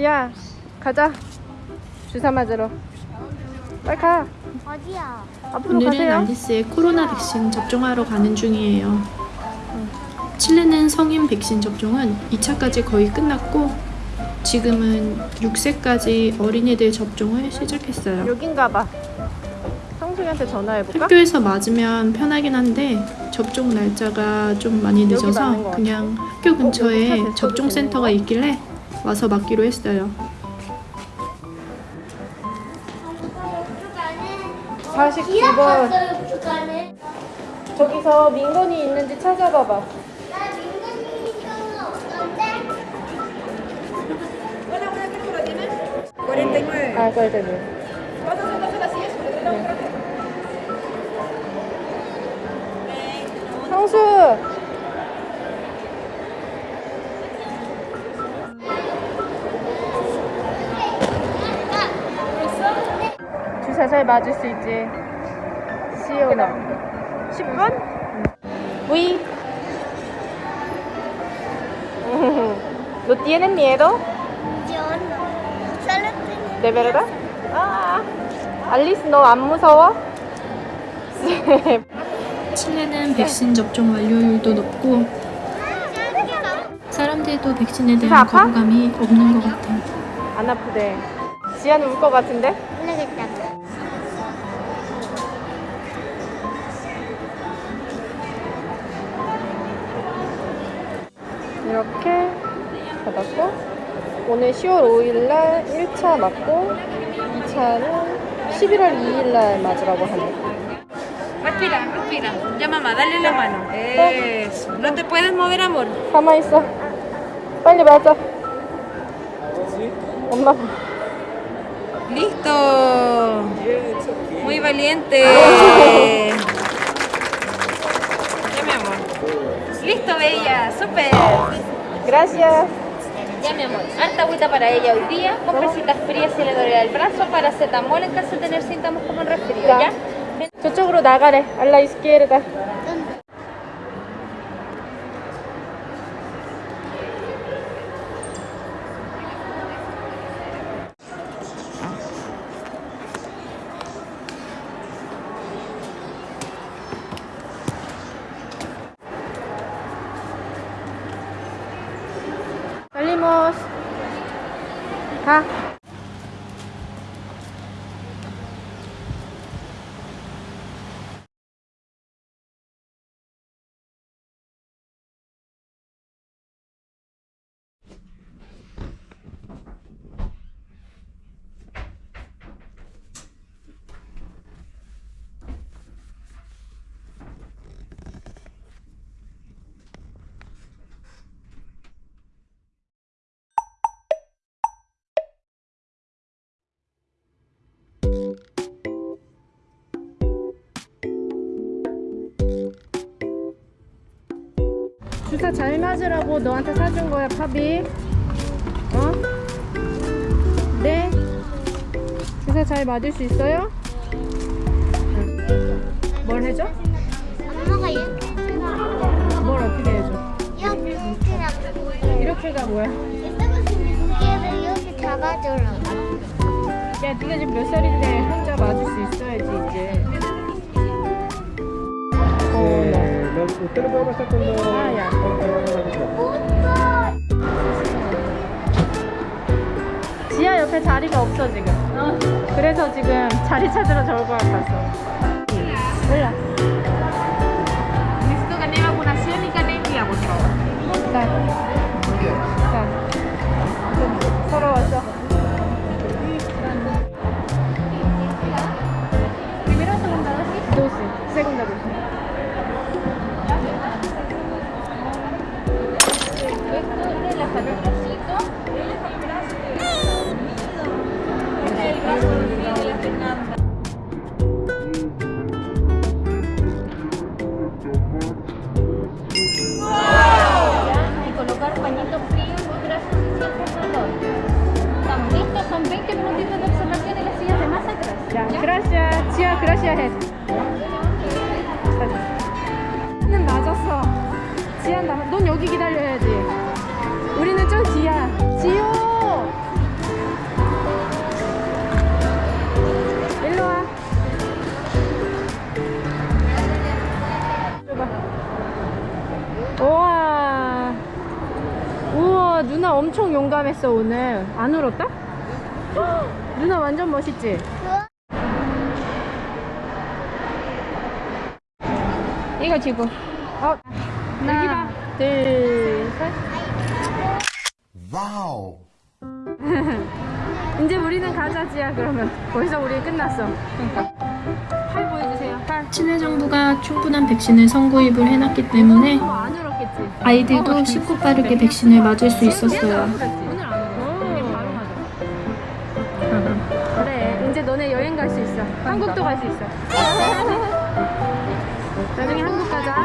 지야 가자 주사 맞으러 빨리 가 어디야? 앞으로 오늘은 가세요 알리스의 코로나 백신 접종하러 가는 중이에요. 칠레는 성인 백신 접종은 2차까지 거의 끝났고 지금은 6세까지 어린이들 접종을 시작했어요. 여긴가 봐 성숙이한테 전화해볼까? 학교에서 맞으면 편하긴 한데 접종 날짜가 좀 많이 늦어서. 그냥 학교 근처에 카드 접종 써도 되는 센터가 거야? 있길래 와서 맞기로 했어요. 49번 북한에. 저기서 민건이 있는지 찾아봐봐 나 민간인 이거는 어떤데? 49. 아 그래 되네 ¿Cuántas son las horas sigues? 성수 잘 맞을 수 있지 시오나 10분? 우이 ¿No tienes miedo? Yo no. Solo tengo. ¿De verdad? 아, 알리스 너안 무서워? 칠레는 백신 접종 완료율도 높고 사람들도 백신에 대한? 거부감이 없는 것 같아요. 안 아프대 지아는 울것 같은데? 모르겠다. 이렇게 받았고 오늘 10월 5일날 1차 맞고 2차는 11월 2일날 맞으라고 하네 Respira, respira. Ya mamá, dale la mano. Eso. No te puedes mover, amor. 가만히 있어 빨리 맞아 엄마 Listo. Muy valiente. Ya, mi amor. Listo, bella. Súper. gracias Ya mi amor, alta agüita para ella hoy día, compresitas frías si le duele el brazo, paracetamol en caso de tener síntomas como un resfrío, Ya. ¿ya? 저쪽으로 나가래 알라 이 가 주사 잘 맞으라고 너한테 사준 거야, 팝이. 어? 네. 주사 잘 맞을 수 있어요? 응. 뭘 해줘? 엄마가. 뭘 어떻게 해줘? 이렇게. 이렇게가 뭐야? 이렇게 잡아주라. 야, 네가 지금 몇 살인데 혼자 맞을 수 있어야지 이제. Eh, lo- usted lo puede pasar cuando... Ah, ya. cuando. 지하 옆에 자리가 없어 지금. 그래서 지금 자리 찾으러 저걸 갔어. 몰라. Esto de la salud bracito. Este es el brazo de la Fernanda. Ya, y colocar pañito frío en los brazos si sientes dolor. Estamos listos, son 20 minutitos de observación en las sillas de más atrás. 자, 그라시아, 지하 그라시아 해. 는 맞았어. 지하 나, 넌 여기 기다려야지. 우리는 좀 뒤야. 지호 일로와. 우와. 우와 누나 엄청 용감했어 오늘. 안 울었다? 누나 완전 멋있지? 이거 지고 어. 하나 둘셋. 와우. 이제 우리는 가자 지야 그러면. 벌써 우리 끝났어. 그러니까. 팔 보여주세요. 팔. 친해정부가 충분한 백신을 선구입을 해놨기 때문에 어? 아이들도 쉽고 빠르게 백신을 맞을 수 있었어요. 오늘 안 울어 우리 바로 맞아. 그래 이제 너네 여행 갈 수 있어. 한국도 갈 수 있어. 나중에 한국 가자